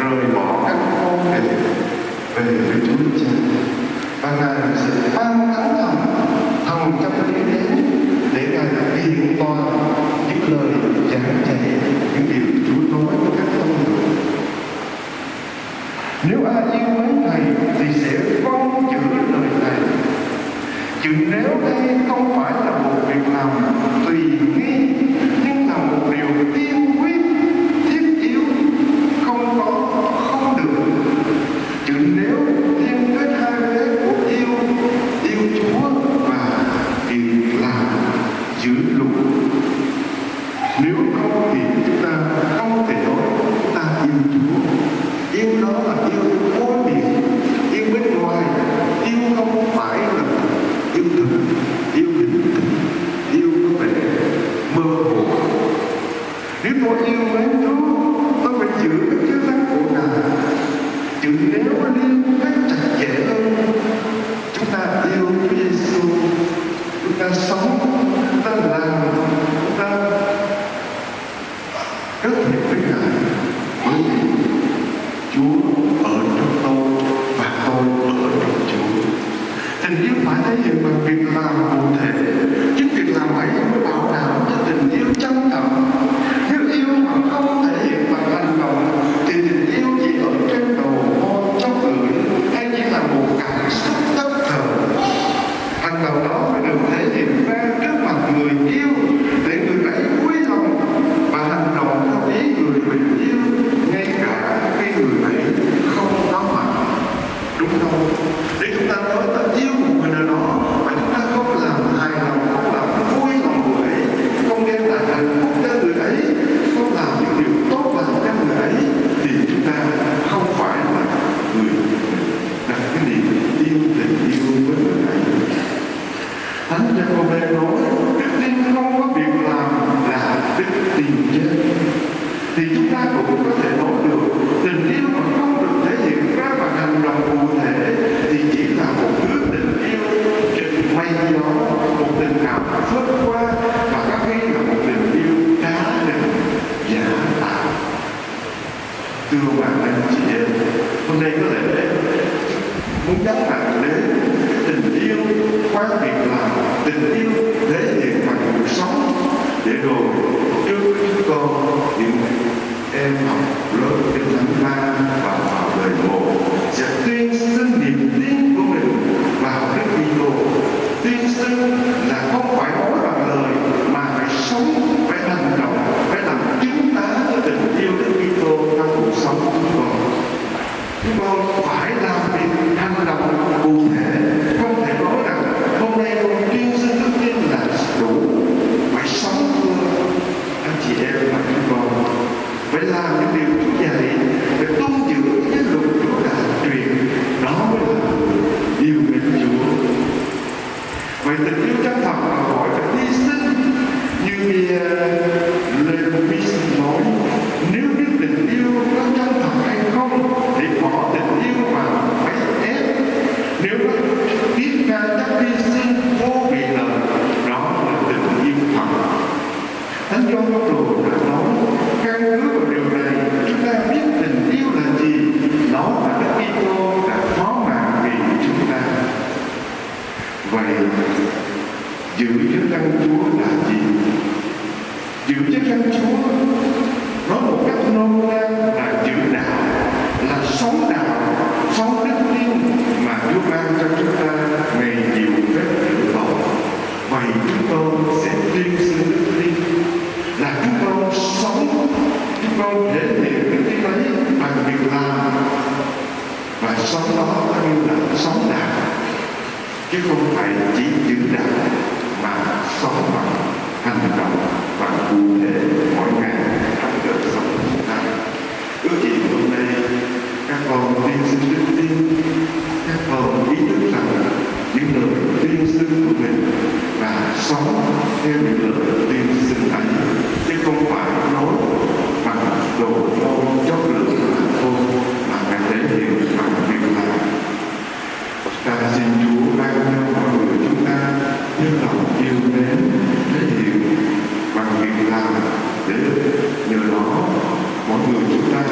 rời bỏ các môn để về với Chúa Cha. Và ngài sẽ sự ban thánh thần thần trong đế để ngài biện toàn những lời giảng dạy, những điều Chúa nói với các con. Người nếu ai yêu mến thầy thì sẽ phong chữ lời thầy chừng nếu đây không phải là cũng nhấn mạnh đến tình yêu quan việc làm tình yêu thể hiện bằng cuộc sống. Để rồi trước con, những em học lớp kinh thánh ba và vào đời bộ sẽ tuyên xưng sống đó nó lưu lại sống đạo chứ không phải chỉ giữ đạo mà sống bằng hành động và cụ thể mỗi ngày. kinh tế thế hiệu bằng việc làm, để được nhờ đó mọi người chúng ta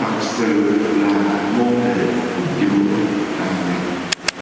thật sự là môn hệ phục vụ